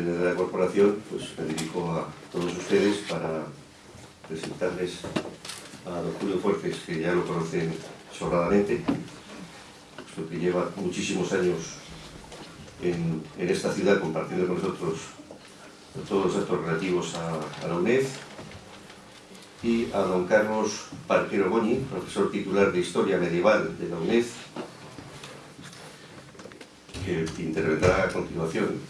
en su nombre de la corporación pues me dirijo a todos ustedes para presentarles a don Julio Fuertes, que ya lo conocen sobradamente, puesto que lleva muchísimos años en, esta ciudad compartiendo con nosotros todos los actos relativos a, la UNED, y a don Carlos Parquero Goñi, profesor titular de Historia Medieval de la UNED, que intervendrá a continuación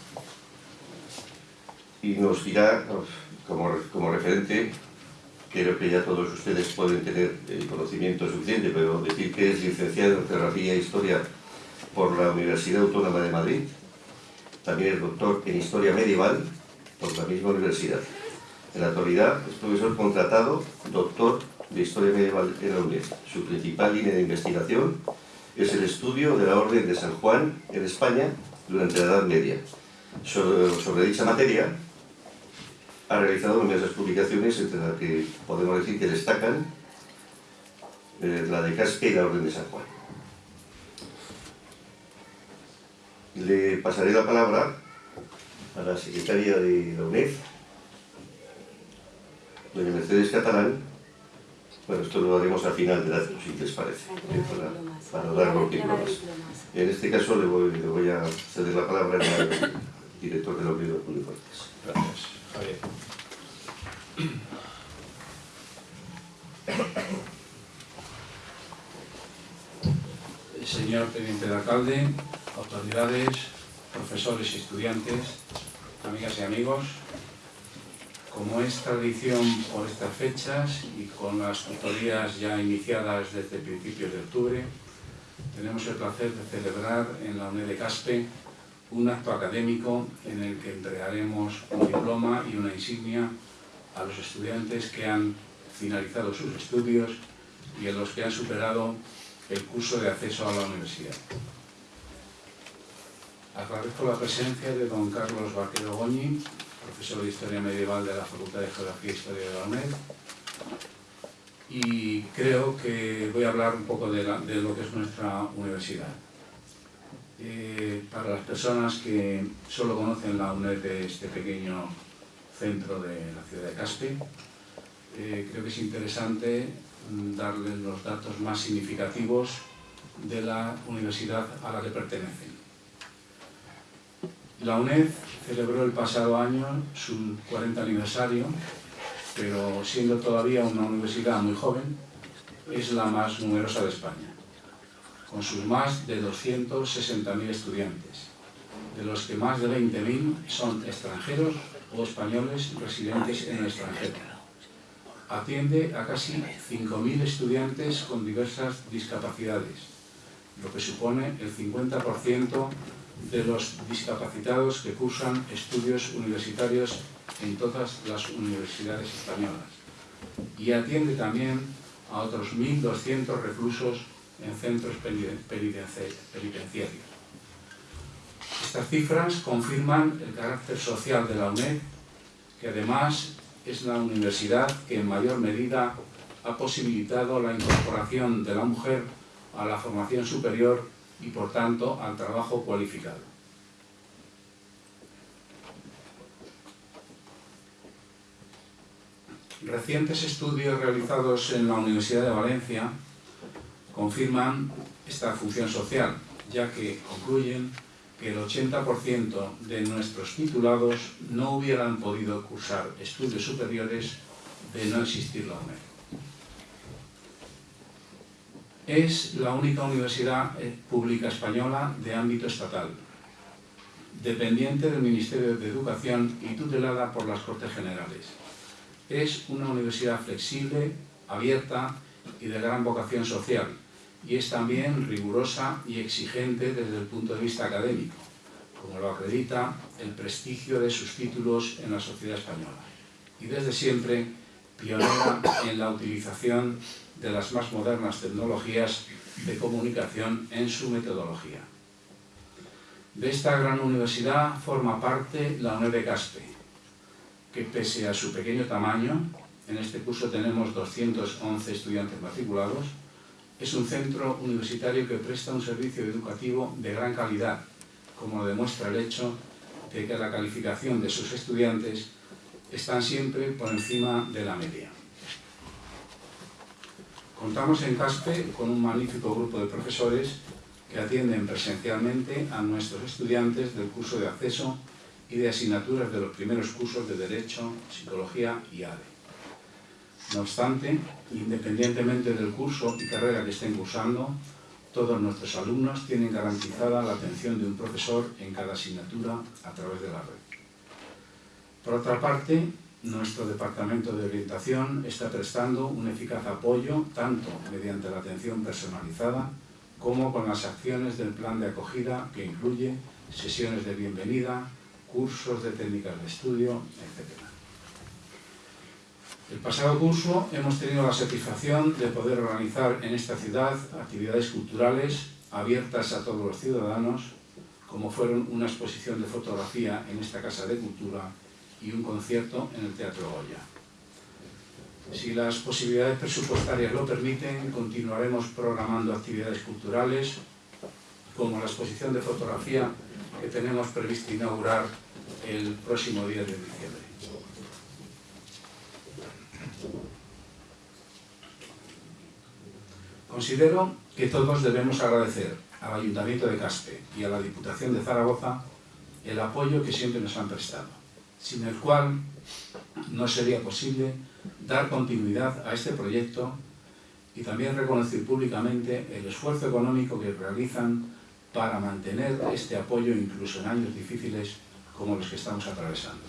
y nos dirá, como, como referente, creo que ya todos ustedes pueden tener el conocimiento suficiente, pero decir que es licenciado en Geografía e Historia por la Universidad Autónoma de Madrid, también es doctor en Historia Medieval por la misma universidad. En la actualidad es profesor contratado, doctor de Historia Medieval en la UNED. Su principal línea de investigación es el estudio de la Orden de San Juan en España durante la Edad Media. sobre dicha materia ha realizado numerosas publicaciones, entre las que podemos decir que destacan eh, la de Caspe y la Orden de San Juan. Le pasaré la palabra a la secretaria de la UNED, doña Mercedes Catalán. Bueno, esto lo haremos al final del acto, si les parece, eh, para, para, dar los diplomas. En este caso le voy, a ceder la palabra al director de la Unión de Fuertes. Gracias. Señor Teniente de Alcalde, autoridades, profesores y estudiantes, amigas y amigos, como es tradición por estas fechas y con las tutorías ya iniciadas desde principios de octubre, tenemos el placer de celebrar en la UNED de Caspe un acto académico en el que entregaremos un diploma y una insignia a los estudiantes que han finalizado sus estudios y a los que han superado el curso de acceso a la universidad. Agradezco la presencia de don Carlos Vaquero Goñi, profesor de Historia Medieval de la Facultad de Geografía e Historia de la UNED, y creo que voy a hablar un poco de, lo que es nuestra universidad. Eh, para las personas que solo conocen la UNED de este pequeño centro de la ciudad de Caspe, eh, creo que es interesante darles los datos más significativos de la universidad a la que pertenecen. La UNED celebró el pasado año su 40 aniversario, pero siendo todavía una universidad muy joven, es la más numerosa de España con sus más de 260.000 estudiantes, de los que más de 20.000 son extranjeros o españoles residentes en el extranjero. Atiende a casi 5.000 estudiantes con diversas discapacidades, lo que supone el 50% de los discapacitados que cursan estudios universitarios en todas las universidades españolas. Y atiende también a otros 1.200 reclusos en centros penitenciarios. Estas cifras confirman el carácter social de la UNED, que además es la universidad que en mayor medida ha posibilitado la incorporación de la mujer a la formación superior y por tanto al trabajo cualificado. Recientes estudios realizados en la Universidad de Valencia confirman esta función social, ya que concluyen que el 80% de nuestros titulados no hubieran podido cursar estudios superiores de no existir la UNED. Es la única universidad eh, pública española de ámbito estatal, dependiente del Ministerio de Educación y tutelada por las Cortes Generales. Es una universidad flexible, abierta y de gran vocación social, y es también rigurosa y exigente desde el punto de vista académico, como lo acredita el prestigio de sus títulos en la sociedad española, y desde siempre pionera en la utilización de las más modernas tecnologías de comunicación en su metodología. De esta gran universidad forma parte la UNED de Caspe, que pese a su pequeño tamaño, en este curso tenemos 211 estudiantes matriculados, es un centro universitario que presta un servicio educativo de gran calidad, como demuestra el hecho de que la calificación de sus estudiantes están siempre por encima de la media. Contamos en CASPE con un magnífico grupo de profesores que atienden presencialmente a nuestros estudiantes del curso de acceso y de asignaturas de los primeros cursos de Derecho, Psicología y ADE. No obstante, independientemente del curso y carrera que estén cursando, todos nuestros alumnos tienen garantizada la atención de un profesor en cada asignatura a través de la red. Por otra parte, nuestro Departamento de Orientación está prestando un eficaz apoyo tanto mediante la atención personalizada como con las acciones del plan de acogida que incluye sesiones de bienvenida, cursos de técnicas de estudio, etc. El pasado curso hemos tenido la satisfacción de poder organizar en esta ciudad actividades culturales abiertas a todos los ciudadanos, como fueron una exposición de fotografía en esta Casa de Cultura y un concierto en el Teatro Goya. Si las posibilidades presupuestarias lo permiten, continuaremos programando actividades culturales, como la exposición de fotografía que tenemos previsto inaugurar el próximo día de diciembre. Considero que todos debemos agradecer al Ayuntamiento de Caspe y a la Diputación de Zaragoza el apoyo que siempre nos han prestado, sin el cual no sería posible dar continuidad a este proyecto y también reconocer públicamente el esfuerzo económico que realizan para mantener este apoyo incluso en años difíciles como los que estamos atravesando.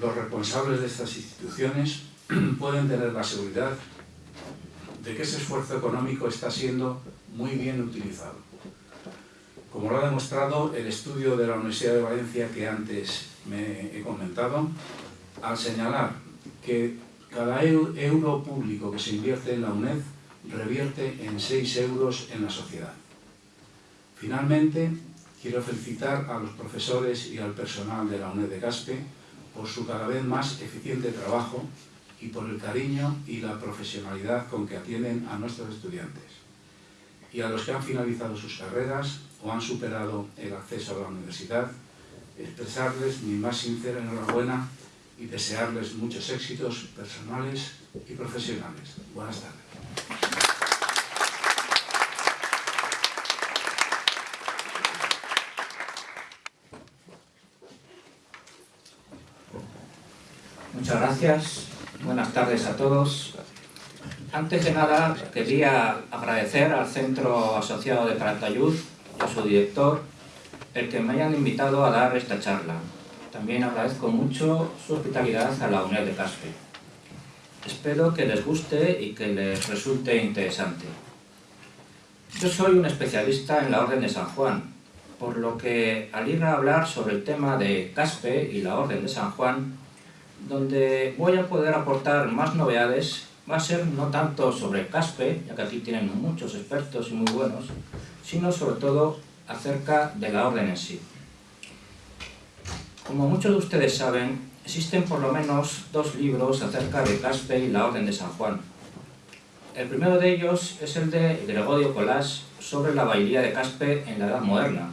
Los responsables de estas instituciones pueden tener la seguridad de que ese esfuerzo económico está siendo muy bien utilizado. Como lo ha demostrado el estudio de la Universidad de Valencia que antes me he comentado, al señalar que cada euro público que se invierte en la UNED revierte en 6 euros en la sociedad. Finalmente, quiero felicitar a los profesores y al personal de la UNED de Caspe por su cada vez más eficiente trabajo y por el cariño y la profesionalidad con que atienden a nuestros estudiantes. Y a los que han finalizado sus carreras o han superado el acceso a la universidad, expresarles mi más sincera enhorabuena y desearles muchos éxitos personales y profesionales. Buenas tardes. Muchas gracias. Buenas tardes a todos. Antes de nada, quería agradecer al Centro Asociado de Paratayud y a su director el que me hayan invitado a dar esta charla. También agradezco mucho su hospitalidad a la UNED de Caspe. Espero que les guste y que les resulte interesante. Yo soy un especialista en la Orden de San Juan, por lo que al ir a hablar sobre el tema de Caspe y la Orden de San Juan, donde voy a poder aportar más novedades va a ser no tanto sobre Caspe, ya que aquí tienen muchos expertos y muy buenos, sino sobre todo acerca de la orden en sí. Como muchos de ustedes saben, existen por lo menos dos libros acerca de Caspe y la orden de San Juan. El primero de ellos es el de Gregorio Colás sobre la bailía de Caspe en la Edad Moderna.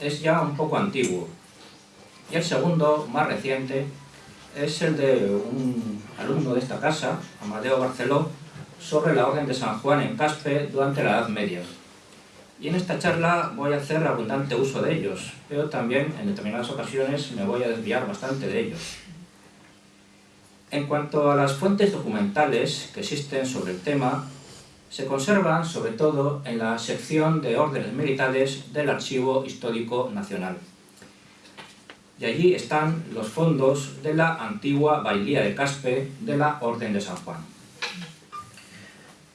Es ya un poco antiguo. Y el segundo, más reciente, es el de un alumno de esta casa, Amadeo Barceló, sobre la Orden de San Juan en Caspe durante la Edad Media. Y en esta charla voy a hacer abundante uso de ellos, pero también en determinadas ocasiones me voy a desviar bastante de ellos. En cuanto a las fuentes documentales que existen sobre el tema, se conservan sobre todo en la sección de órdenes militares del Archivo Histórico Nacional y allí están los fondos de la antigua bailía de Caspe de la Orden de San Juan.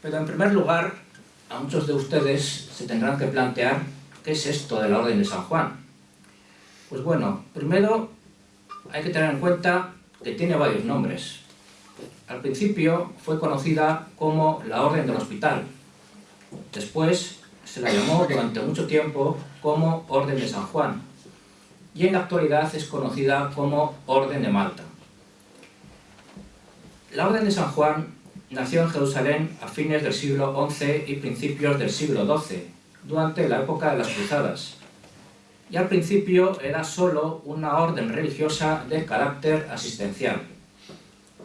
Pero en primer lugar, a muchos de ustedes se tendrán que plantear qué es esto de la Orden de San Juan. Pues bueno, primero hay que tener en cuenta que tiene varios nombres. Al principio fue conocida como la Orden del Hospital, después se la llamó durante mucho tiempo como Orden de San Juan y en la actualidad es conocida como Orden de Malta. La Orden de San Juan nació en Jerusalén a fines del siglo XI y principios del siglo XII, durante la época de las Cruzadas, y al principio era solo una orden religiosa de carácter asistencial.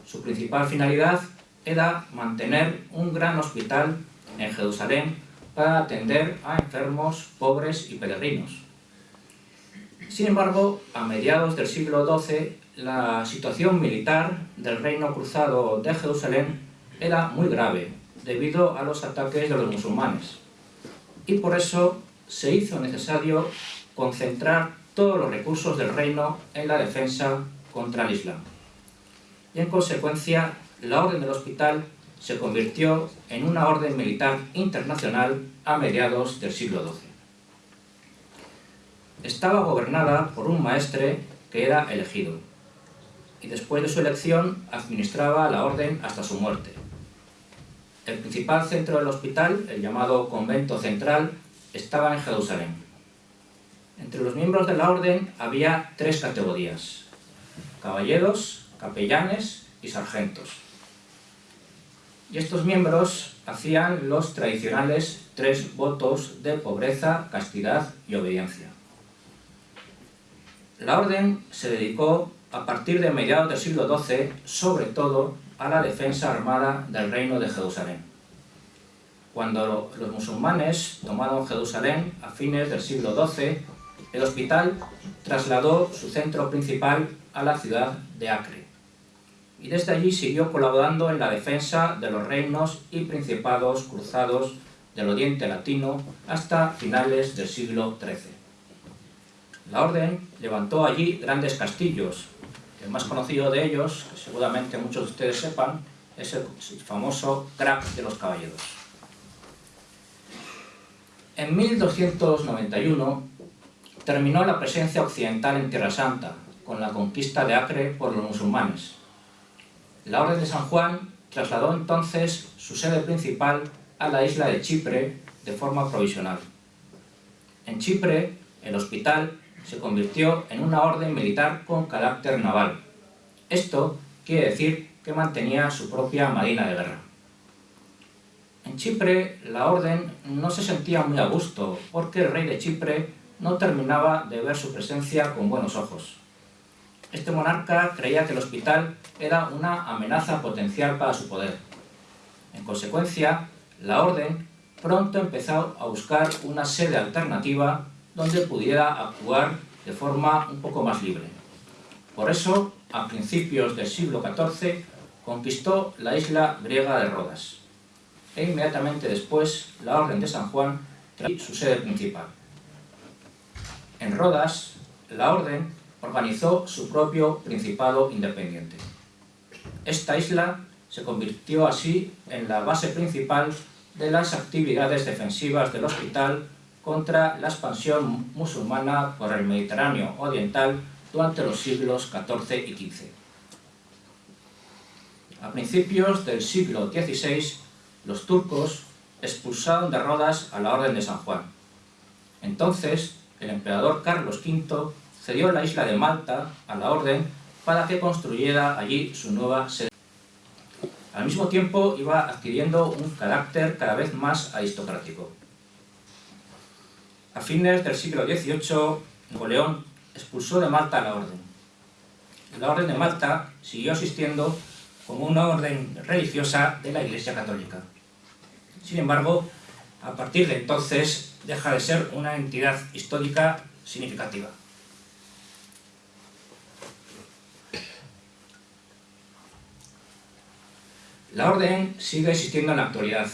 Su principal finalidad era mantener un gran hospital en Jerusalén para atender a enfermos, pobres y peregrinos. Sin embargo, a mediados del siglo XII, la situación militar del reino cruzado de Jerusalén era muy grave, debido a los ataques de los musulmanes. Y por eso se hizo necesario concentrar todos los recursos del reino en la defensa contra el Islam. Y en consecuencia, la Orden del Hospital se convirtió en una orden militar internacional a mediados del siglo XII. Estaba gobernada por un maestre que era elegido, y después de su elección administraba la orden hasta su muerte. El principal centro del hospital, el llamado Convento Central, estaba en Jerusalén. Entre los miembros de la orden había tres categorías, caballeros, capellanes y sargentos. Y estos miembros hacían los tradicionales tres votos de pobreza, castidad y obediencia. La orden se dedicó a partir de mediados del siglo XII, sobre todo, a la defensa armada del reino de Jerusalén. Cuando los musulmanes tomaron Jerusalén a fines del siglo XII, el hospital trasladó su centro principal a la ciudad de Acre y desde allí siguió colaborando en la defensa de los reinos y principados cruzados del Oriente Latino hasta finales del siglo XIII. La orden levantó allí grandes castillos. El más conocido de ellos, que seguramente muchos de ustedes sepan, es el famoso Crack de los Caballeros. En 1291 terminó la presencia occidental en Tierra Santa, con la conquista de Acre por los musulmanes. La Orden de San Juan trasladó entonces su sede principal a la isla de Chipre de forma provisional. En Chipre, el hospital se convirtió en una orden militar con carácter naval. Esto quiere decir que mantenía su propia marina de guerra. En Chipre, la orden no se sentía muy a gusto, porque el rey de Chipre no terminaba de ver su presencia con buenos ojos. Este monarca creía que el hospital era una amenaza potencial para su poder. En consecuencia, la orden pronto empezó a buscar una sede alternativa donde pudiera actuar de forma un poco más libre. Por eso, a principios del siglo XIV, conquistó la isla griega de Rodas. E inmediatamente después, la Orden de San Juan trajo su sede principal. En Rodas, la orden organizó su propio principado independiente. Esta isla se convirtió así en la base principal de las actividades defensivas del hospital contra la expansión musulmana por el Mediterráneo oriental durante los siglos XIV y XV. A principios del siglo XVI, los turcos expulsaron de Rodas a la Orden de San Juan. Entonces, el emperador Carlos V cedió la isla de Malta a la orden para que construyera allí su nueva sede. Al mismo tiempo iba adquiriendo un carácter cada vez más aristocrático. A fines del siglo XVIII, Napoleón expulsó de Malta la orden. La orden de Malta siguió existiendo como una orden religiosa de la Iglesia Católica. Sin embargo, a partir de entonces deja de ser una entidad histórica significativa. La orden sigue existiendo en la actualidad.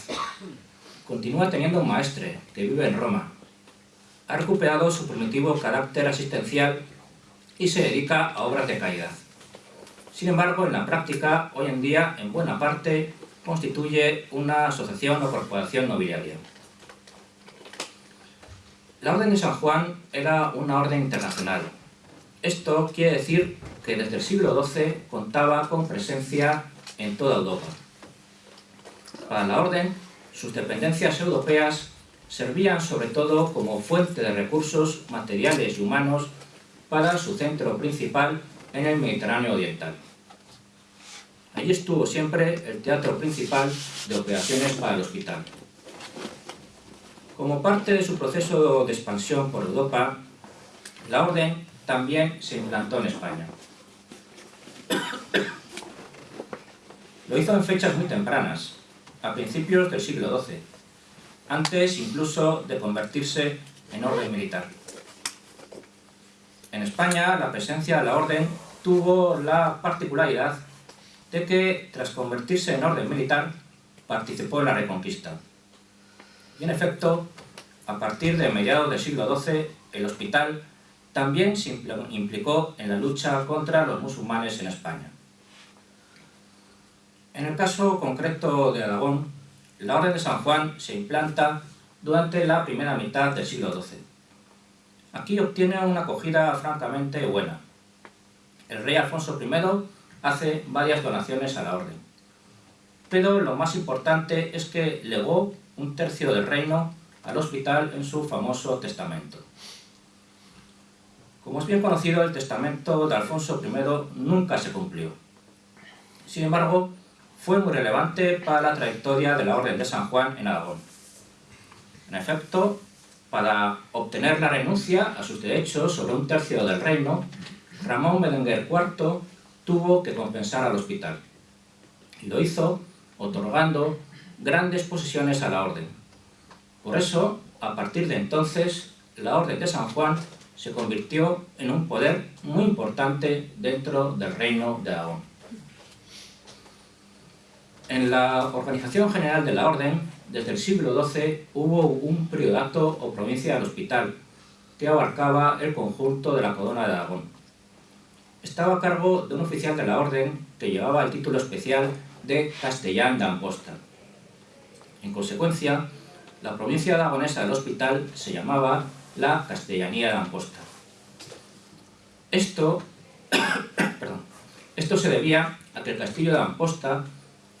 Continúa teniendo un maestre que vive en Roma. Ha recuperado su primitivo carácter asistencial y se dedica a obras de caridad. Sin embargo, en la práctica, hoy en día, en buena parte, constituye una asociación o corporación nobiliaria. La Orden de San Juan era una orden internacional. Esto quiere decir que desde el siglo XII contaba con presencia en toda Europa. Para la Orden, sus dependencias europeas servían sobre todo como fuente de recursos materiales y humanos para su centro principal en el Mediterráneo Oriental. Allí estuvo siempre el teatro principal de operaciones para el hospital. Como parte de su proceso de expansión por Europa, la orden también se implantó en España. Lo hizo en fechas muy tempranas, a principios del siglo XII, antes incluso de convertirse en orden militar. En España, la presencia de la orden tuvo la particularidad de que, tras convertirse en orden militar, participó en la Reconquista. Y en efecto, a partir de mediados del siglo XII, el hospital también se implicó en la lucha contra los musulmanes en España. En el caso concreto de Aragón, la Orden de San Juan se implanta durante la primera mitad del siglo XII. Aquí obtiene una acogida francamente buena. El rey Alfonso I hace varias donaciones a la orden. Pero lo más importante es que legó un tercio del reino al hospital en su famoso testamento. Como es bien conocido, el testamento de Alfonso I nunca se cumplió. Sin embargo, fue muy relevante para la trayectoria de la Orden de San Juan en Aragón. En efecto, para obtener la renuncia a sus derechos sobre un tercio del reino, Ramón Berenguer IV tuvo que compensar al hospital. Y lo hizo otorgando grandes posesiones a la orden. Por eso, a partir de entonces, la Orden de San Juan se convirtió en un poder muy importante dentro del reino de Aragón. En la organización general de la Orden, desde el siglo XII hubo un priorato o provincia del hospital, que abarcaba el conjunto de la corona de Aragón estaba a cargo de un oficial de la orden que llevaba el título especial de Castellán de Amposta. En consecuencia, la provincia aragonesa del hospital se llamaba la Castellanía de Amposta. Esto, esto se debía a que el castillo de Amposta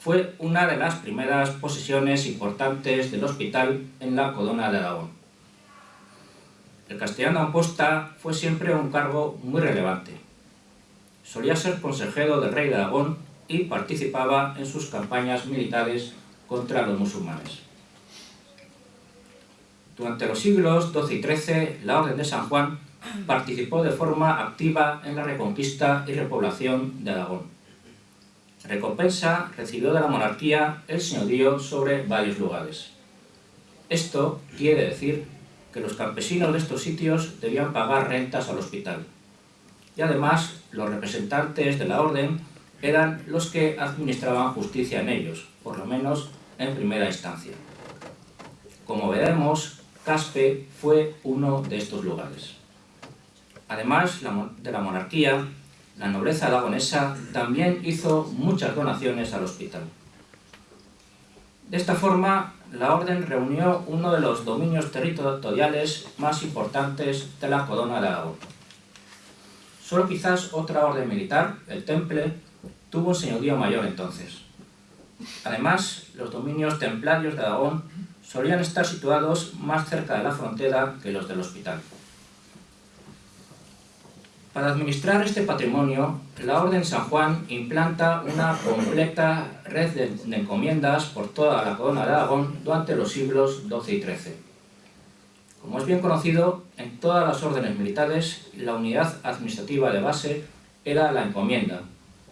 fue una de las primeras posesiones importantes del hospital en la corona de Aragón. El castellano Amposta fue siempre un cargo muy relevante solía ser consejero del rey de Aragón y participaba en sus campañas militares contra los musulmanes. Durante los siglos XII y XIII, la Orden de San Juan participó de forma activa en la reconquista y repoblación de Aragón. Recompensa recibió de la monarquía el señorío sobre varios lugares. Esto quiere decir que los campesinos de estos sitios debían pagar rentas al hospital y además los representantes de la orden eran los que administraban justicia en ellos, por lo menos en primera instancia. Como veremos, Caspe fue uno de estos lugares. Además de la monarquía, la nobleza aragonesa también hizo muchas donaciones al hospital. De esta forma, la orden reunió uno de los dominios territoriales más importantes de la corona de Aragón. Solo quizás otra orden militar, el Temple, tuvo un señorío mayor entonces. Además, los dominios templarios de Aragón solían estar situados más cerca de la frontera que los del hospital. Para administrar este patrimonio, la Orden San Juan implanta una completa red de, encomiendas por toda la corona de Aragón durante los siglos XII y XIII. Como es bien conocido, en todas las órdenes militares la unidad administrativa de base era la encomienda,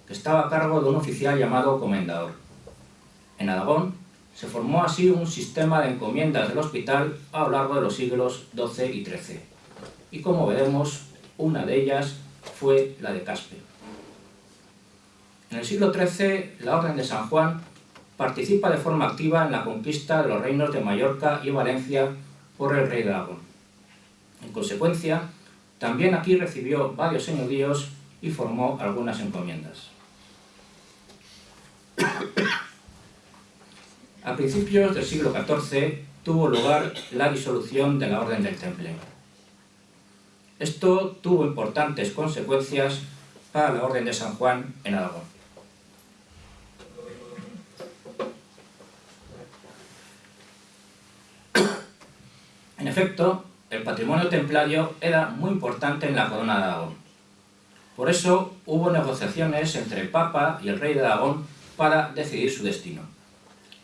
que estaba a cargo de un oficial llamado comendador. En Aragón se formó así un sistema de encomiendas del hospital a lo largo de los siglos XII y XIII. Y como veremos, una de ellas fue la de Caspe. En el siglo XIII, la Orden de San Juan participa de forma activa en la conquista de los reinos de Mallorca y Valencia por el rey de Aragón. En consecuencia, también aquí recibió varios señoríos y formó algunas encomiendas. A principios del siglo XIV tuvo lugar la disolución de la Orden del Temple. Esto tuvo importantes consecuencias para la Orden de San Juan en Aragón. efecto, el patrimonio templario era muy importante en la corona de Aragón. Por eso hubo negociaciones entre el Papa y el rey de Aragón para decidir su destino.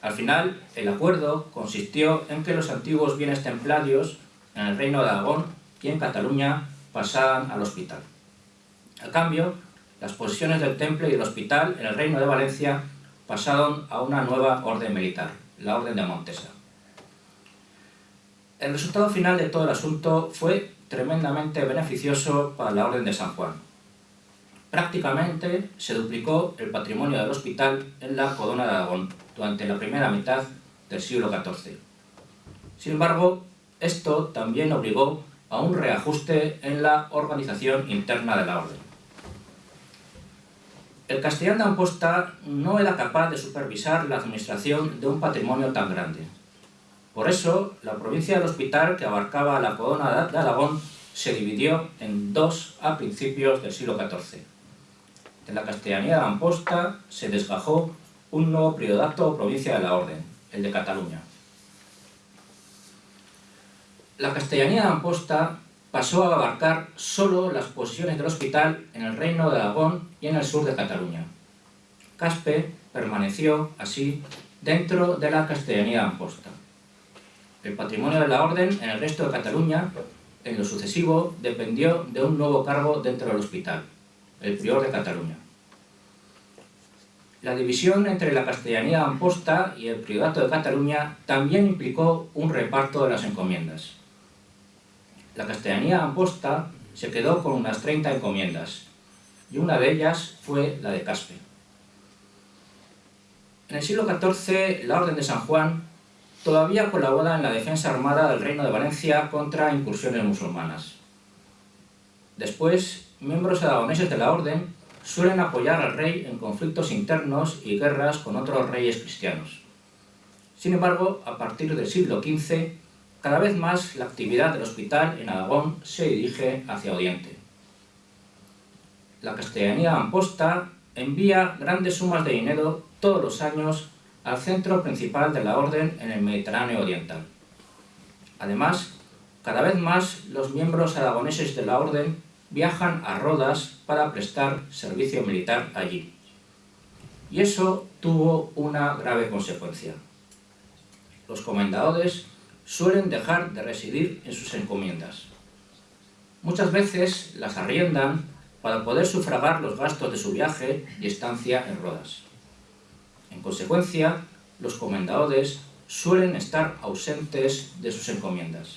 Al final, el acuerdo consistió en que los antiguos bienes templarios en el reino de Aragón y en Cataluña pasaran al hospital. A cambio, las posesiones del temple y del hospital en el reino de Valencia pasaron a una nueva orden militar, la Orden de Montesa. El resultado final de todo el asunto fue tremendamente beneficioso para la Orden de San Juan. Prácticamente se duplicó el patrimonio del hospital en la Corona de Aragón durante la primera mitad del siglo XIV. Sin embargo, esto también obligó a un reajuste en la organización interna de la Orden. El castellán de Amposta no era capaz de supervisar la administración de un patrimonio tan grande. Por eso, la provincia del Hospital, que abarcaba la corona de Aragón, se dividió en dos a principios del siglo XIV. De la castellanía de Amposta se desgajó un nuevo priodato o provincia de la Orden, el de Cataluña. La castellanía de Amposta pasó a abarcar solo las posesiones del hospital en el reino de Aragón y en el sur de Cataluña. Caspe permaneció, así, dentro de la castellanía de Amposta. El patrimonio de la orden en el resto de Cataluña, en lo sucesivo, dependió de un nuevo cargo dentro del hospital, el prior de Cataluña. La división entre la castellanía de Amposta y el priorato de Cataluña también implicó un reparto de las encomiendas. La castellanía Amposta se quedó con unas 30 encomiendas, y una de ellas fue la de Caspe. En el siglo XIV, la Orden de San Juan todavía colabora en la defensa armada del Reino de Valencia contra incursiones musulmanas. Después, miembros aragoneses de la Orden suelen apoyar al rey en conflictos internos y guerras con otros reyes cristianos. Sin embargo, a partir del siglo XV, cada vez más la actividad del hospital en Aragón se dirige hacia Oriente. La castellanía Amposta envía grandes sumas de dinero todos los años al centro principal de la orden en el Mediterráneo Oriental. Además, cada vez más los miembros aragoneses de la orden viajan a Rodas para prestar servicio militar allí. Y eso tuvo una grave consecuencia. Los comendadores suelen dejar de residir en sus encomiendas. Muchas veces las arriendan para poder sufragar los gastos de su viaje y estancia en Rodas. En consecuencia, los comendadores suelen estar ausentes de sus encomiendas.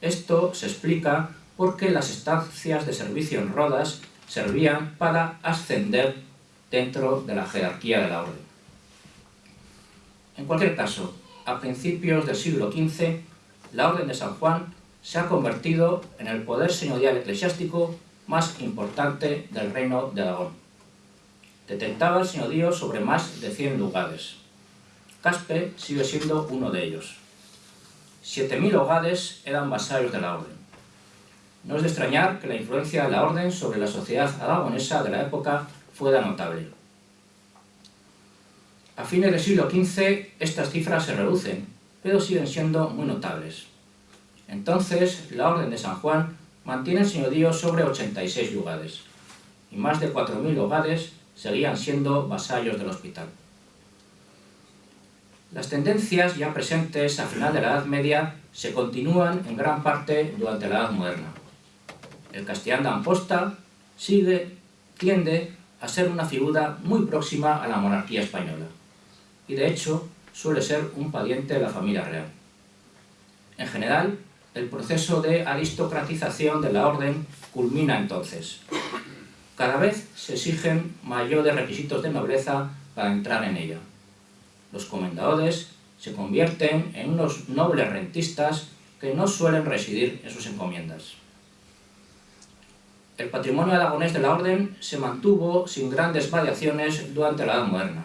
Esto se explica porque las estancias de servicio en Rodas servían para ascender dentro de la jerarquía de la orden. En cualquier caso, a principios del siglo XV, la Orden de San Juan se ha convertido en el poder señorial eclesiástico más importante del reino de Aragón. Detentaba el señorío sobre más de 100 lugares. Caspe sigue siendo uno de ellos. 7.000 hogares eran vasallos de la orden. No es de extrañar que la influencia de la orden sobre la sociedad aragonesa de la época fuera notable. A fines del siglo XV estas cifras se reducen, pero siguen siendo muy notables. Entonces, la Orden de San Juan mantiene el señorío sobre 86 lugares, y más de 4.000 hogares seguían siendo vasallos del hospital. Las tendencias ya presentes a final de la Edad Media se continúan en gran parte durante la Edad Moderna. El castellán de Amposta sigue, tiende a ser una figura muy próxima a la monarquía española de hecho suele ser un pariente de la familia real. En general, el proceso de aristocratización de la orden culmina entonces. Cada vez se exigen mayores requisitos de nobleza para entrar en ella. Los comendadores se convierten en unos nobles rentistas que no suelen residir en sus encomiendas. El patrimonio aragonés de la orden se mantuvo sin grandes variaciones durante la Edad Moderna.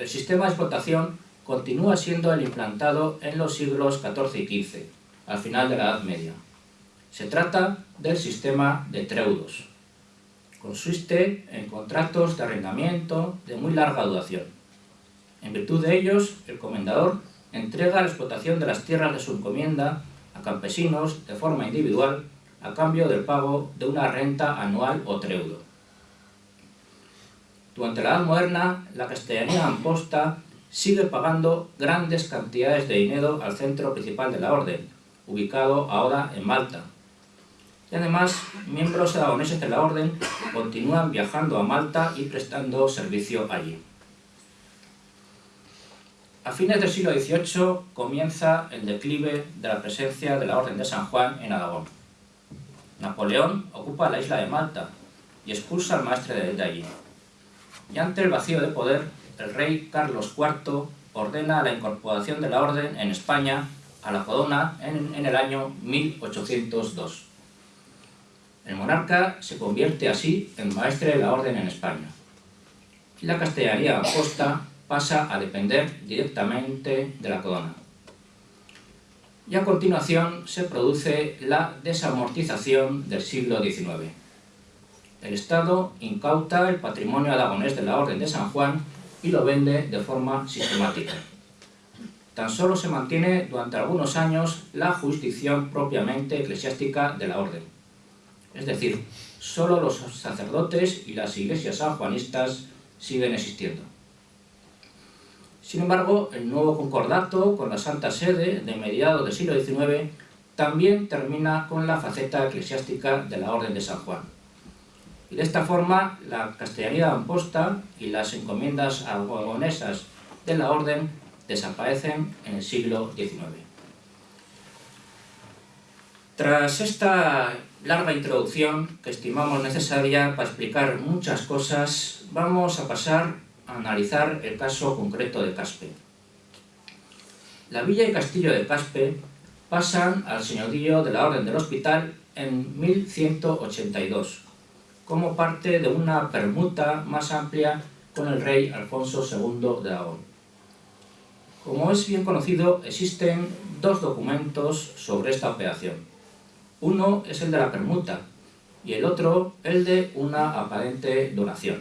El sistema de explotación continúa siendo el implantado en los siglos XIV y XV, al final de la Edad Media. Se trata del sistema de treudos. Consiste en contratos de arrendamiento de muy larga duración. En virtud de ellos, el comendador entrega la explotación de las tierras de su encomienda a campesinos de forma individual a cambio del pago de una renta anual o treudo. Durante la Edad Moderna, la castellanía amposta sigue pagando grandes cantidades de dinero al centro principal de la orden, ubicado ahora en Malta. Y además, miembros aragoneses de la orden continúan viajando a Malta y prestando servicio allí. A fines del siglo XVIII comienza el declive de la presencia de la Orden de San Juan en Aragón. Napoleón ocupa la isla de Malta y expulsa al maestre de allí. Y ante el vacío de poder, el rey Carlos IV ordena la incorporación de la Orden en España a la corona en, el año 1802. El monarca se convierte así en maestre de la Orden en España. La castellanía aposta pasa a depender directamente de la corona. Y a continuación se produce la desamortización del siglo XIX. El Estado incauta el patrimonio aragonés de la Orden de San Juan y lo vende de forma sistemática. Tan solo se mantiene durante algunos años la jurisdicción propiamente eclesiástica de la Orden. Es decir, solo los sacerdotes y las iglesias sanjuanistas siguen existiendo. Sin embargo, el nuevo concordato con la Santa Sede de mediados del siglo XIX también termina con la faceta eclesiástica de la Orden de San Juan. De esta forma, la castellanía amposta y las encomiendas aragonesas de la Orden desaparecen en el siglo XIX. Tras esta larga introducción que estimamos necesaria para explicar muchas cosas, vamos a pasar analizar el caso concreto de Caspe. La villa y castillo de Caspe pasan al señorío de la Orden del Hospital en 1182, como parte de una permuta más amplia con el rey Alfonso II de Aragón. Como es bien conocido, existen dos documentos sobre esta operación. Uno es el de la permuta y el otro el de una aparente donación.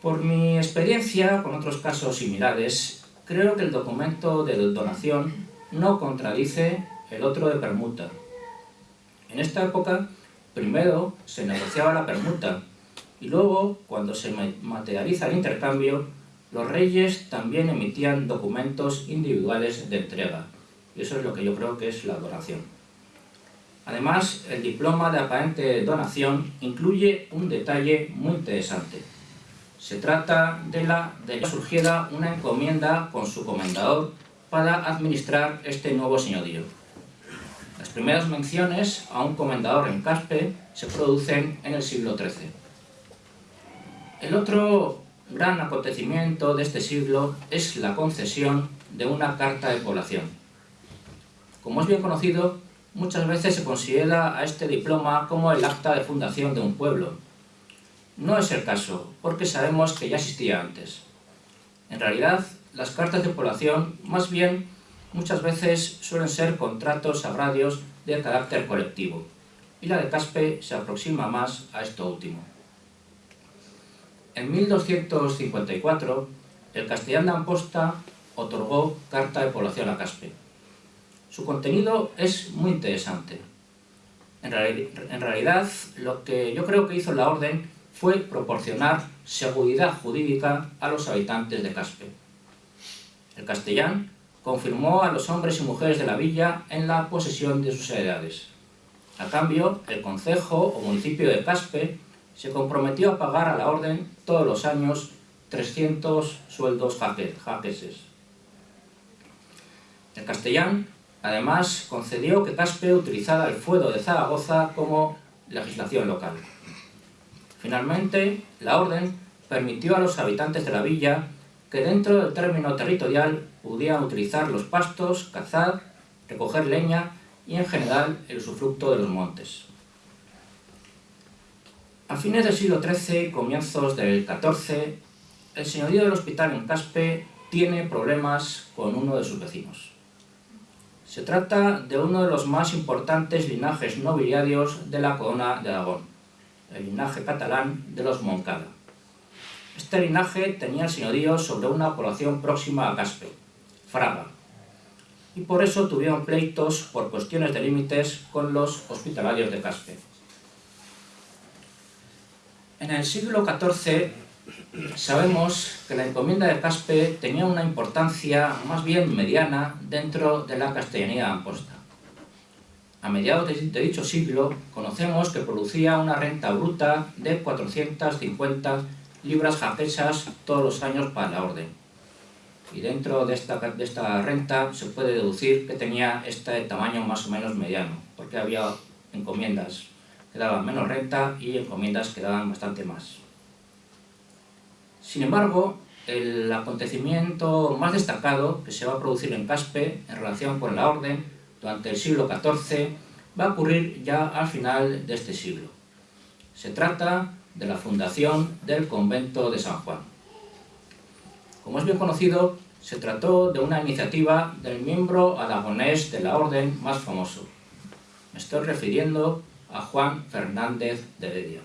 Por mi experiencia con otros casos similares, creo que el documento de donación no contradice el otro de permuta. En esta época, primero se negociaba la permuta y luego, cuando se materializa el intercambio, los reyes también emitían documentos individuales de entrega. Y eso es lo que yo creo que es la donación. Además, el diploma de aparente donación incluye un detalle muy interesante. Se trata de la de que surgiera una encomienda con su comendador para administrar este nuevo señorío. Las primeras menciones a un comendador en Caspe se producen en el siglo XIII. El otro gran acontecimiento de este siglo es la concesión de una carta de población. Como es bien conocido, muchas veces se considera a este diploma como el acta de fundación de un pueblo, no es el caso, porque sabemos que ya existía antes. En realidad, las cartas de población, más bien, muchas veces suelen ser contratos agrarios de carácter colectivo, y la de Caspe se aproxima más a esto último. En 1254, el castellán de Amposta otorgó carta de población a Caspe. Su contenido es muy interesante. En, realidad, lo que yo creo que hizo la orden fue proporcionar seguridad jurídica a los habitantes de Caspe. El castellán confirmó a los hombres y mujeres de la villa en la posesión de sus heredades. A cambio, el concejo o municipio de Caspe se comprometió a pagar a la orden todos los años 300 sueldos jaqueses. El castellán, además, concedió que Caspe utilizara el fuero de Zaragoza como legislación local. Finalmente, la orden permitió a los habitantes de la villa que dentro del término territorial pudieran utilizar los pastos, cazar, recoger leña y en general el usufructo de los montes. A fines del siglo XIII comienzos del XIV, el señorío del hospital en Caspe tiene problemas con uno de sus vecinos. Se trata de uno de los más importantes linajes nobiliarios de la corona de Aragón el linaje catalán de los Moncada. Este linaje tenía el señorío sobre una población próxima a Caspe, Fraga, y por eso tuvieron pleitos por cuestiones de límites con los hospitalarios de Caspe. En el siglo XIV sabemos que la encomienda de Caspe tenía una importancia más bien mediana dentro de la castellanía de Amposta. A mediados de dicho siglo conocemos que producía una renta bruta de 450 libras jaquesas todos los años para la orden. Y dentro de esta, de esta renta se puede deducir que tenía este tamaño más o menos mediano, porque había encomiendas que daban menos renta y encomiendas que daban bastante más. Sin embargo, el acontecimiento más destacado que se va a producir en Caspe en relación con la orden durante el siglo XIV va a ocurrir ya al final de este siglo. Se trata de la fundación del convento de San Juan. Como es bien conocido, se trató de una iniciativa del miembro aragonés de la orden más famoso. Me estoy refiriendo a Juan Fernández de Heredia.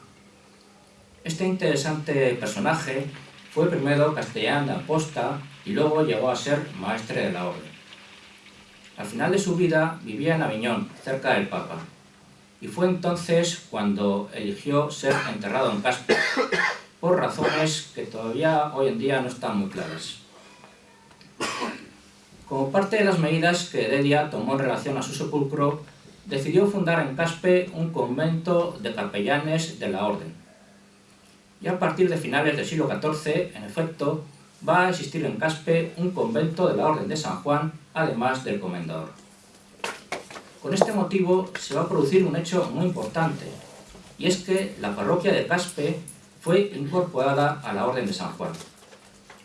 Este interesante personaje fue primero castellán de aposta y luego llegó a ser maestre de la orden. Al final de su vida vivía en Aviñón, cerca del Papa, y fue entonces cuando eligió ser enterrado en Caspe, por razones que todavía hoy en día no están muy claras. Como parte de las medidas que Heredia tomó en relación a su sepulcro, decidió fundar en Caspe un convento de capellanes de la orden. Y a partir de finales del siglo XIV, en efecto, va a existir en Caspe un convento de la Orden de San Juan, además del comendador. Con este motivo se va a producir un hecho muy importante, y es que la parroquia de Caspe fue incorporada a la Orden de San Juan.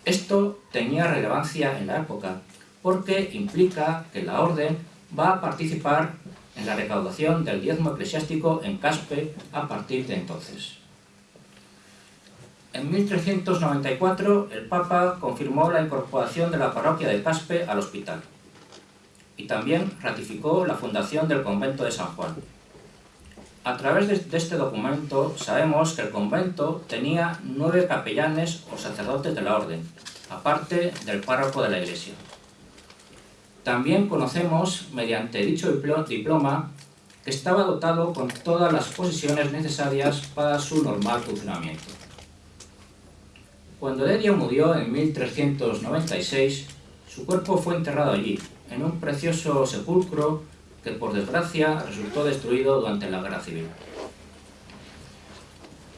Esto tenía relevancia en la época, porque implica que la Orden va a participar en la recaudación del diezmo eclesiástico en Caspe a partir de entonces. En 1394 el Papa confirmó la incorporación de la parroquia de Caspe al hospital y también ratificó la fundación del convento de San Juan. A través de este documento sabemos que el convento tenía nueve capellanes o sacerdotes de la orden, aparte del párroco de la iglesia. También conocemos, mediante dicho diploma, que estaba dotado con todas las posiciones necesarias para su normal funcionamiento. Cuando Heredia murió en 1396, su cuerpo fue enterrado allí, en un precioso sepulcro que por desgracia resultó destruido durante la Guerra Civil.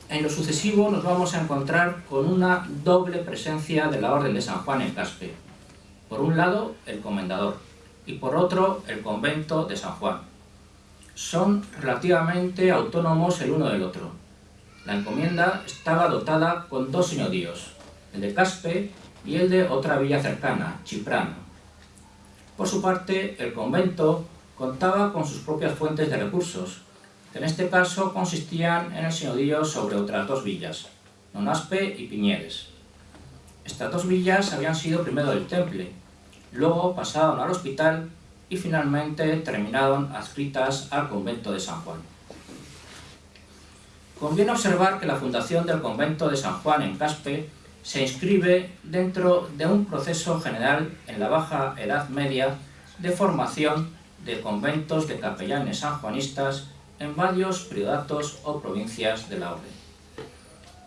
En lo sucesivo nos vamos a encontrar con una doble presencia de la Orden de San Juan en Caspe. Por un lado, el comendador, y por otro, el convento de San Juan. Son relativamente autónomos el uno del otro. La encomienda estaba dotada con dos señoríos, el de Caspe y el de otra villa cercana, Chiprano. Por su parte, el convento contaba con sus propias fuentes de recursos, que en este caso consistían en el señorío sobre otras dos villas, Nonaspe y Piñeres. Estas dos villas habían sido primero del Temple, luego pasaron al hospital y finalmente terminaron adscritas al convento de San Juan. Conviene observar que la fundación del convento de San Juan en Caspe se inscribe dentro de un proceso general en la Baja Edad Media de formación de conventos de capellanes sanjuanistas en varios prioratos o provincias de la orden.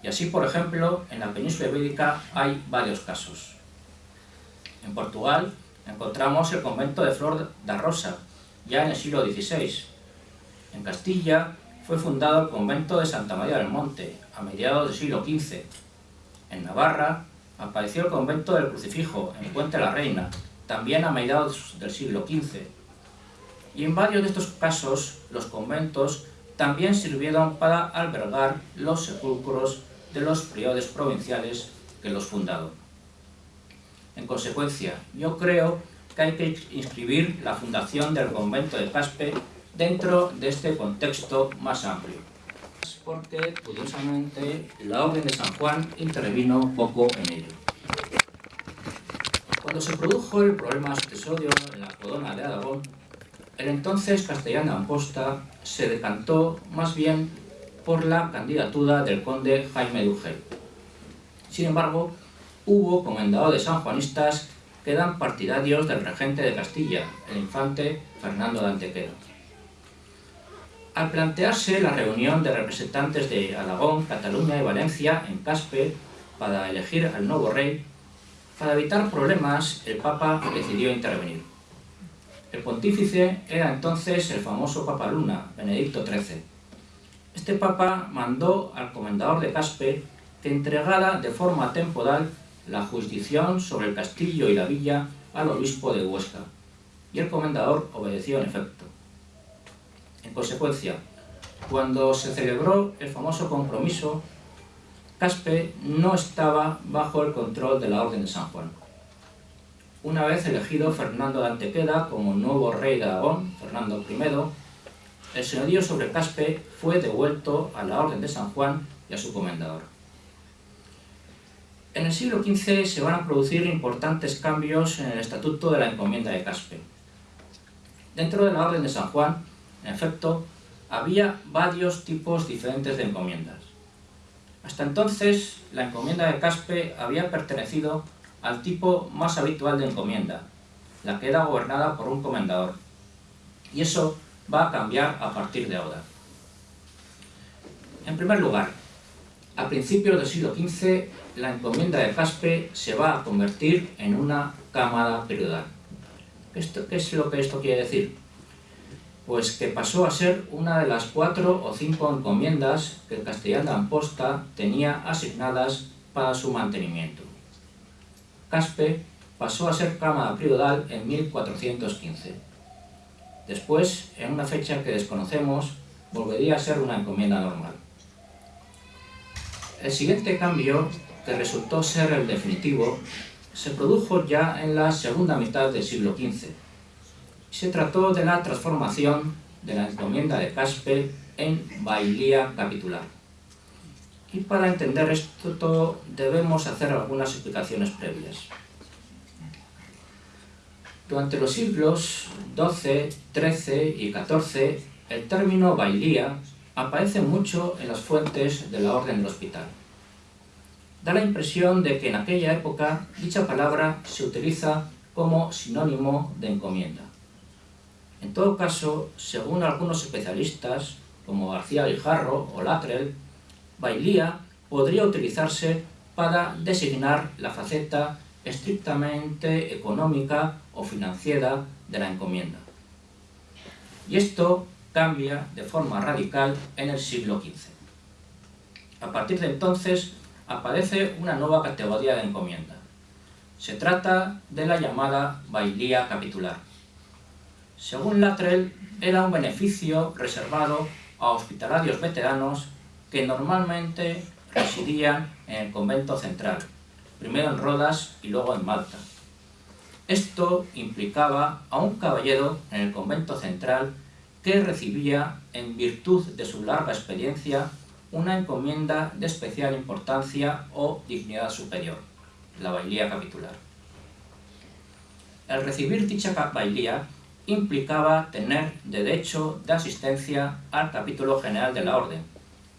Y así, por ejemplo, en la península ibérica hay varios casos. En Portugal encontramos el convento de Flor da Rosa, ya en el siglo XVI. En Castilla fue fundado el convento de Santa María del Monte, a mediados del siglo XV. En Navarra apareció el convento del Crucifijo, en Puente la Reina, también a mediados del siglo XV. Y en varios de estos casos, los conventos también sirvieron para albergar los sepulcros de los priores provinciales que los fundaron. En consecuencia, yo creo que hay que inscribir la fundación del convento de Caspe dentro de este contexto más amplio. Porque, curiosamente, la Orden de San Juan intervino poco en ello. Cuando se produjo el problema sucesorio en la corona de Aragón, el entonces castellano Amposta se decantó más bien por la candidatura del conde Jaime de Sin embargo, hubo comendadores sanjuanistas quedan partidarios del regente de Castilla, el infante Fernando de Antequera. Al plantearse la reunión de representantes de Aragón, Cataluña y Valencia en Caspe para elegir al nuevo rey, para evitar problemas, el Papa decidió intervenir. El pontífice era entonces el famoso Papa Luna, Benedicto XIII. Este Papa mandó al comendador de Caspe que entregara de forma temporal la jurisdicción sobre el castillo y la villa al obispo de Huesca, y el comendador obedeció en efecto. En consecuencia, cuando se celebró el famoso compromiso, Caspe no estaba bajo el control de la Orden de San Juan. Una vez elegido Fernando de Antequera como nuevo rey de Aragón, Fernando I, el señorío sobre Caspe fue devuelto a la Orden de San Juan y a su comendador. En el siglo XV se van a producir importantes cambios en el estatuto de la encomienda de Caspe. Dentro de la Orden de San Juan en efecto, había varios tipos diferentes de encomiendas. Hasta entonces, la encomienda de Caspe había pertenecido al tipo más habitual de encomienda, la que era gobernada por un comendador. Y eso va a cambiar a partir de ahora. En primer lugar, a principios del siglo XV, la encomienda de Caspe se va a convertir en una cámara periodal. ¿Qué es lo que esto quiere decir? Pues que pasó a ser una de las cuatro o cinco encomiendas que el castellano de Amposta tenía asignadas para su mantenimiento. Caspe pasó a ser cámara priodal en 1415. Después, en una fecha que desconocemos, volvería a ser una encomienda normal. El siguiente cambio, que resultó ser el definitivo, se produjo ya en la segunda mitad del siglo XV, se trató de la transformación de la encomienda de Caspe en bailía capitular. Y para entender esto debemos hacer algunas explicaciones previas. Durante los siglos XII, XIII y XIV, el término bailía aparece mucho en las fuentes de la Orden del Hospital. Da la impresión de que en aquella época dicha palabra se utiliza como sinónimo de encomienda. En todo caso, según algunos especialistas, como García Guijarro o Latrell, bailía podría utilizarse para designar la faceta estrictamente económica o financiera de la encomienda. Y esto cambia de forma radical en el siglo XV. A partir de entonces aparece una nueva categoría de encomienda. Se trata de la llamada bailía capitular según Latrell, era un beneficio reservado a hospitalarios veteranos que normalmente residían en el convento central, primero en Rodas y luego en Malta. Esto implicaba a un caballero en el convento central que recibía, en virtud de su larga experiencia, una encomienda de especial importancia o dignidad superior, la bailía capitular. El recibir dicha bailía implicaba tener derecho de asistencia al capítulo general de la orden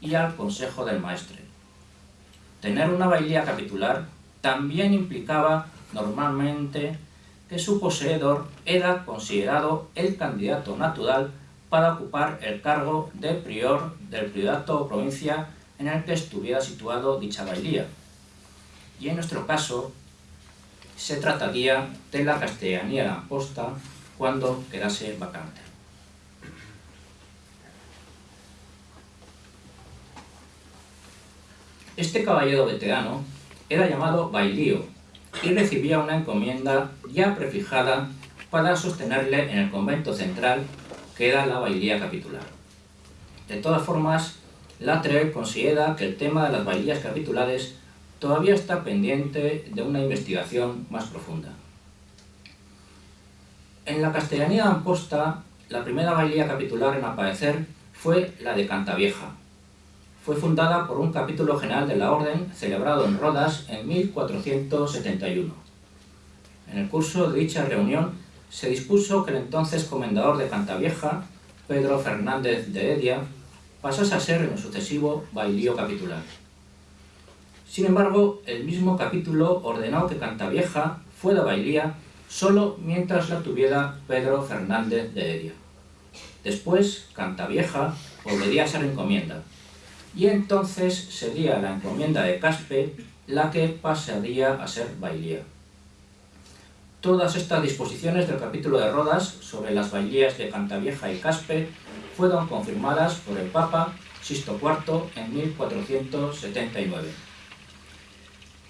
y al consejo del maestre. Tener una bailía capitular también implicaba normalmente que su poseedor era considerado el candidato natural para ocupar el cargo de prior del priorato o provincia en el que estuviera situado dicha bailía. Y en nuestro caso, se trataría de la castellanía de Amposta cuando quedase vacante. Este caballero veterano era llamado bailío y recibía una encomienda ya prefijada para sostenerle en el convento central que era la bailía capitular. De todas formas, Latre considera que el tema de las bailías capitulares todavía está pendiente de una investigación más profunda. En la castellanía de Amposta, la primera bailía capitular en aparecer fue la de Cantavieja. Fue fundada por un capítulo general de la orden celebrado en Rodas en 1471. En el curso de dicha reunión se dispuso que el entonces comendador de Cantavieja, Pedro Fernández de Heredia, pasase a ser en sucesivo bailío capitular. Sin embargo, el mismo capítulo ordenó que Cantavieja fue de bailía solo mientras la tuviera Pedro Fernández de Heredia. Después, Cantavieja volvería a ser encomienda, y entonces sería la encomienda de Caspe la que pasaría a ser bailía. Todas estas disposiciones del capítulo de Rodas sobre las bailías de Cantavieja y Caspe fueron confirmadas por el Papa Sisto IV en 1479.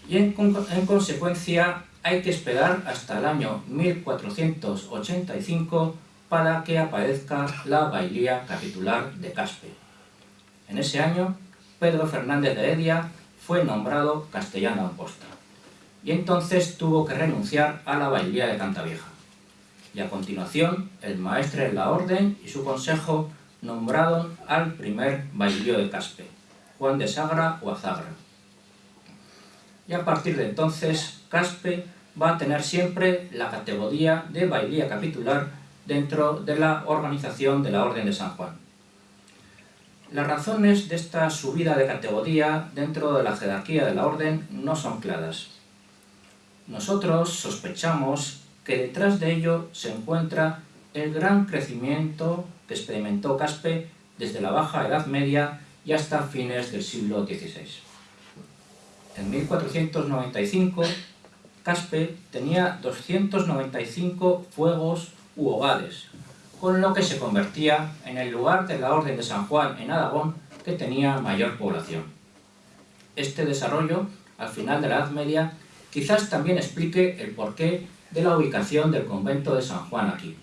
Y en consecuencia hay que esperar hasta el año 1485 para que aparezca la bailía capitular de Caspe. En ese año, Pedro Fernández de Heredia fue nombrado castellano posta y entonces tuvo que renunciar a la bailía de Cantavieja. Y a continuación, el maestre de la orden y su consejo nombraron al primer bailío de Caspe, Juan de Sagra o Azagra. Y a partir de entonces, Caspe va a tener siempre la categoría de bailía capitular dentro de la organización de la Orden de San Juan. Las razones de esta subida de categoría dentro de la jerarquía de la Orden no son claras. Nosotros sospechamos que detrás de ello se encuentra el gran crecimiento que experimentó Caspe desde la Baja Edad Media y hasta fines del siglo XVI. En 1495, Caspe tenía 295 fuegos u hogares, con lo que se convertía en el lugar de la Orden de San Juan en Aragón que tenía mayor población. Este desarrollo, al final de la Edad Media, quizás también explique el porqué de la ubicación del convento de San Juan aquí.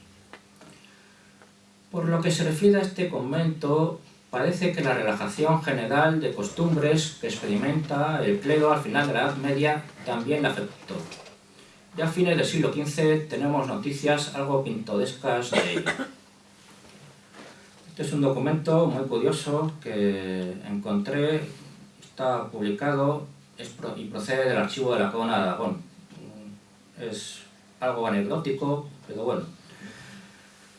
Por lo que se refiere a este convento, parece que la relajación general de costumbres que experimenta el clero al final de la Edad Media también la afectó. Ya a fines del siglo XV tenemos noticias algo pintorescas de ello. Este es un documento muy curioso que encontré, está publicado y procede del archivo de la Corona de Aragón. Es algo anecdótico, pero bueno,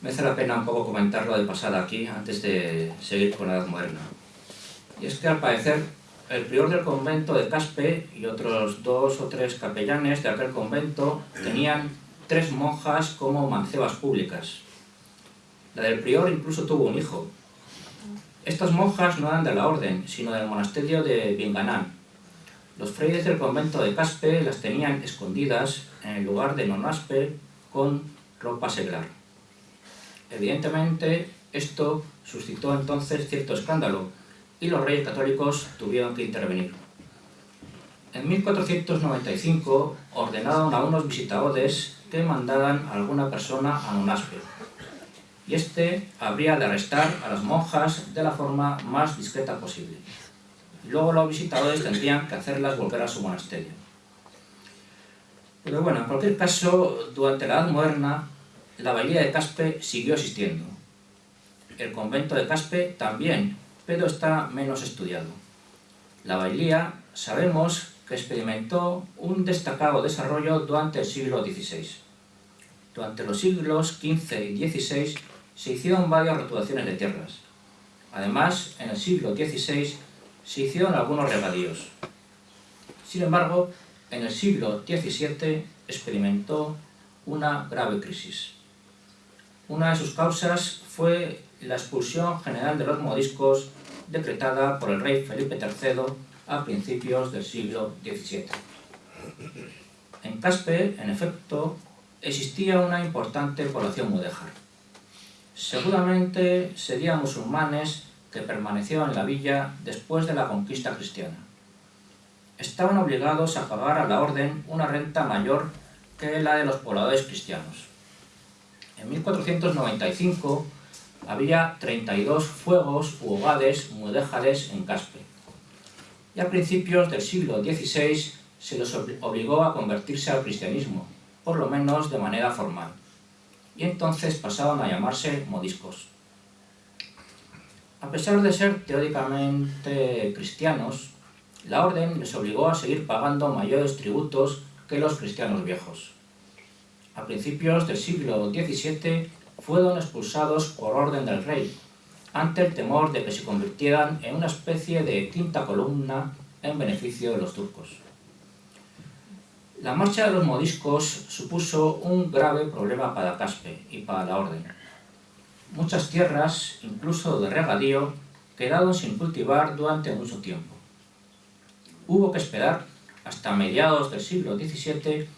merece la pena un poco comentarlo de pasada aquí antes de seguir con la Edad Moderna. Y es que al parecer el prior del convento de Caspe y otros dos o tres capellanes de aquel convento tenían tres monjas como mancebas públicas. La del prior incluso tuvo un hijo. Estas monjas no eran de la orden, sino del monasterio de Binganán, los frailes del convento de Caspe las tenían escondidas en el lugar de Nonaspe con ropa seglar. Evidentemente, esto suscitó entonces cierto escándalo y los reyes católicos tuvieron que intervenir. En 1495 ordenaron a unos visitadores que mandaran a alguna persona a Nonaspe, y este habría de arrestar a las monjas de la forma más discreta posible luego los visitadores tendrían que hacerlas volver a su monasterio. Pero bueno, en cualquier caso, durante la Edad Moderna, la bailía de Caspe siguió existiendo. El convento de Caspe también, pero está menos estudiado. La bailía sabemos que experimentó un destacado desarrollo durante el siglo XVI. Durante los siglos XV y XVI se hicieron varias rotulaciones de tierras. Además, en el siglo XVI se hicieron algunos regadíos. Sin embargo, en el siglo XVII experimentó una grave crisis. Una de sus causas fue la expulsión general de los modiscos decretada por el rey Felipe III a principios del siglo XVII. En Caspe, en efecto, existía una importante población mudéjar. Seguramente serían musulmanes que permaneció en la villa después de la conquista cristiana. Estaban obligados a pagar a la orden una renta mayor que la de los pobladores cristianos. En 1495 había 32 fuegos u hogares mudéjares en Caspe. Y a principios del siglo XVI se los obligó a convertirse al cristianismo, por lo menos de manera formal. Y entonces pasaban a llamarse modiscos. A pesar de ser teóricamente cristianos, la orden les obligó a seguir pagando mayores tributos que los cristianos viejos. A principios del siglo XVII fueron expulsados por orden del rey, ante el temor de que se convirtieran en una especie de quinta columna en beneficio de los turcos. La marcha de los modiscos supuso un grave problema para Caspe y para la orden. Muchas tierras, incluso de regadío, quedaron sin cultivar durante mucho tiempo. Hubo que esperar hasta mediados del siglo XVII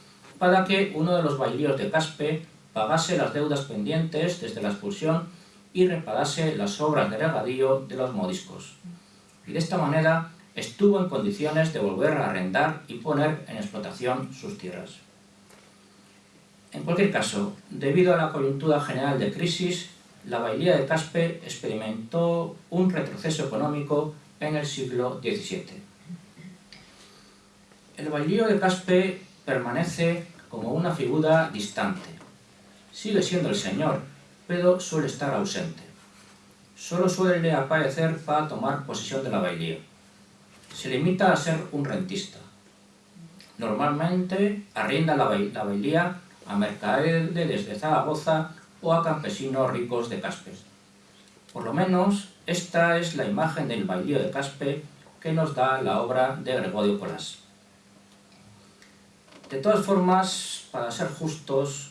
para que uno de los bailíos de Caspe pagase las deudas pendientes desde la expulsión y reparase las obras de regadío de los modiscos. Y de esta manera estuvo en condiciones de volver a arrendar y poner en explotación sus tierras. En cualquier caso, debido a la coyuntura general de crisis, la bailía de Caspe experimentó un retroceso económico en el siglo XVII. El bailío de Caspe permanece como una figura distante. Sigue siendo el señor, pero suele estar ausente. Solo suele aparecer para tomar posesión de la bailía se limita a ser un rentista. Normalmente arrienda la, bailía a mercaderes de Zaragoza o a campesinos ricos de Caspe. Por lo menos, esta es la imagen del bailío de Caspe que nos da la obra de Gregorio Colás. De todas formas, para ser justos,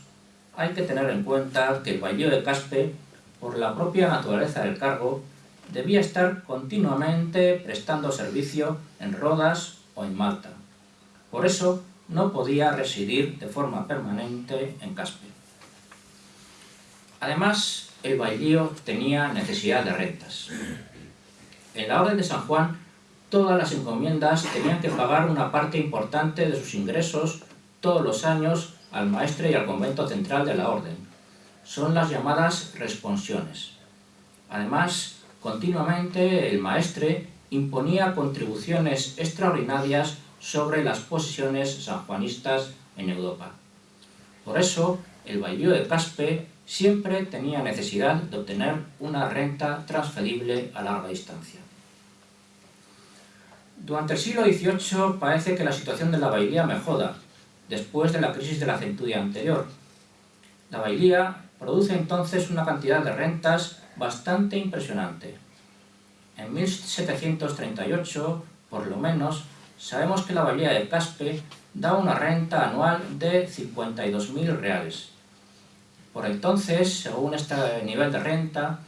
hay que tener en cuenta que el bailío de Caspe, por la propia naturaleza del cargo, debía estar continuamente prestando servicio en Rodas o en Malta. Por eso no podía residir de forma permanente en Caspe. Además, el bailío tenía necesidad de rentas. En la Orden de San Juan, todas las encomiendas tenían que pagar una parte importante de sus ingresos todos los años al maestre y al convento central de la Orden. Son las llamadas responsiones. Además, Continuamente el maestre imponía contribuciones extraordinarias sobre las posesiones sanjuanistas en Europa. Por eso, el bailío de Caspe siempre tenía necesidad de obtener una renta transferible a larga distancia. Durante el siglo XVIII parece que la situación de la bailía mejora, después de la crisis de la centuria anterior. La bailía produce entonces una cantidad de rentas bastante impresionante. En 1738, por lo menos, sabemos que la bahía de Caspe da una renta anual de 52.000 reales. Por entonces, según este nivel de renta,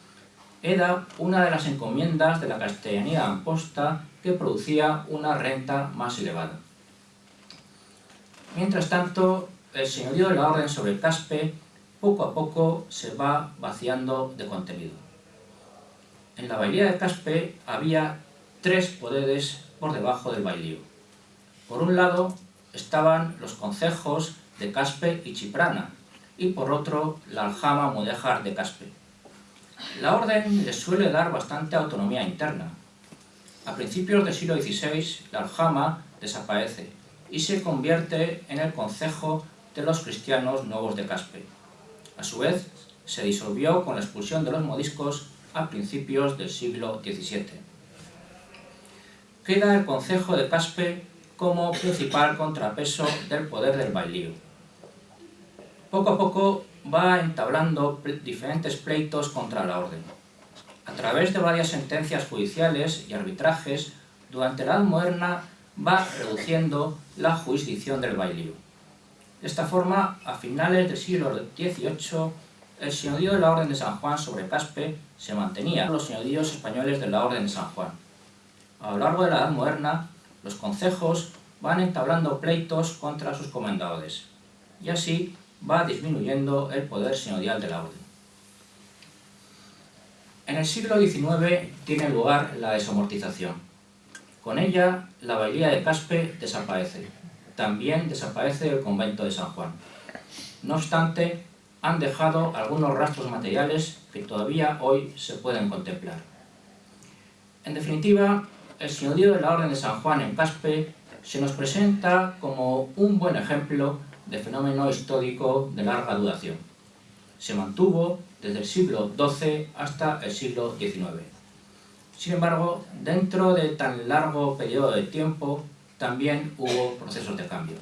era una de las encomiendas de la castellanía amposta que producía una renta más elevada. Mientras tanto, el señorío de la orden sobre Caspe poco a poco se va vaciando de contenido. En la bailía de Caspe había tres poderes por debajo del bailío. Por un lado estaban los concejos de Caspe y Chiprana, y por otro la aljama mudéjar de Caspe. La orden les suele dar bastante autonomía interna. A principios del siglo XVI, la aljama desaparece y se convierte en el concejo de los cristianos nuevos de Caspe. A su vez, se disolvió con la expulsión de los modiscos a principios del siglo XVII. Queda el concejo de Caspe como principal contrapeso del poder del bailío. Poco a poco va entablando diferentes pleitos contra la orden. A través de varias sentencias judiciales y arbitrajes, durante la Edad Moderna va reduciendo la jurisdicción del bailío. De esta forma, a finales del siglo XVIII, el señorío de la Orden de San Juan sobre Caspe se mantenía los señoríos españoles de la Orden de San Juan. A lo largo de la Edad Moderna, los concejos van entablando pleitos contra sus comendadores, y así va disminuyendo el poder señorial de la Orden. En el siglo XIX tiene lugar la desamortización. Con ella, la bailía de Caspe desaparece. También desaparece el convento de San Juan. No obstante, han dejado algunos rastros materiales que todavía hoy se pueden contemplar. En definitiva, el señorío de la Orden de San Juan en Caspe se nos presenta como un buen ejemplo de fenómeno histórico de larga duración. Se mantuvo desde el siglo XII hasta el siglo XIX. Sin embargo, dentro de tan largo periodo de tiempo, también hubo procesos de cambio.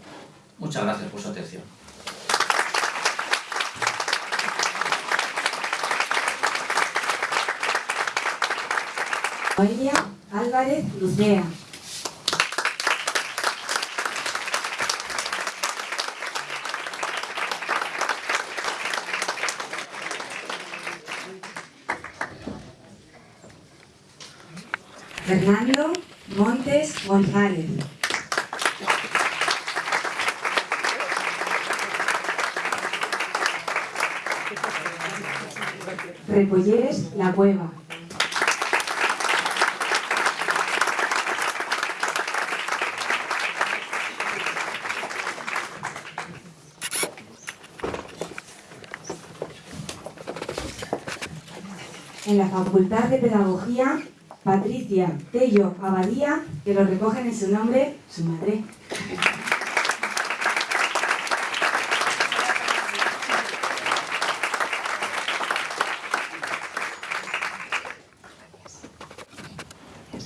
Muchas gracias por su atención. Noelia Álvarez Lucea. Fernando Montes González. Repolleres La Cueva. En la Facultad de Pedagogía, Patricia Tello Abadía, que lo recogen en su nombre su madre.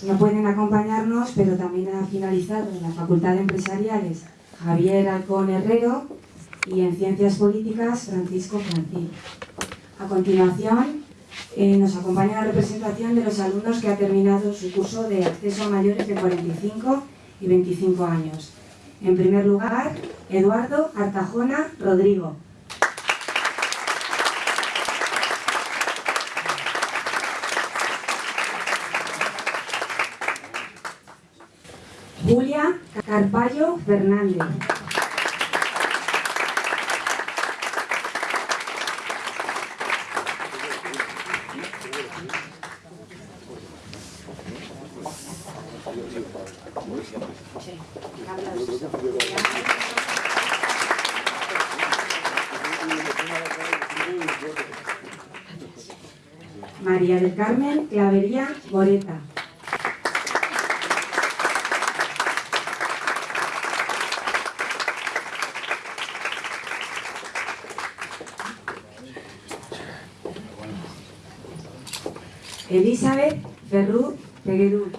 No pueden acompañarnos, pero también ha finalizado en la Facultad de Empresariales Javier Alcón Herrero y en Ciencias Políticas Francisco Francis. A continuación, eh, nos acompaña la representación de los alumnos que ha terminado su curso de acceso a mayores de 45 y 25 años. En primer lugar, Eduardo Artajona Rodrigo. Julia Carballo Fernández. María del Carmen Clavería Moreta. Elizabeth Ferrú Peguerú.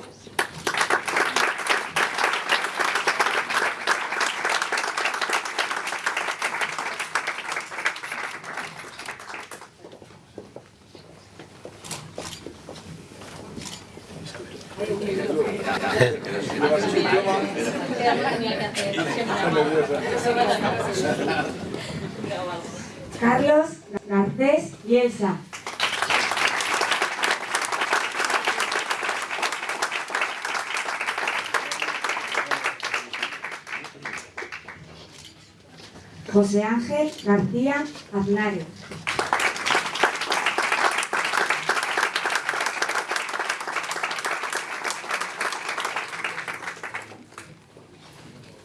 Carlos Garcés Bielsa. José Ángel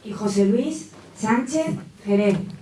Y José Luis Sánchez Jerez.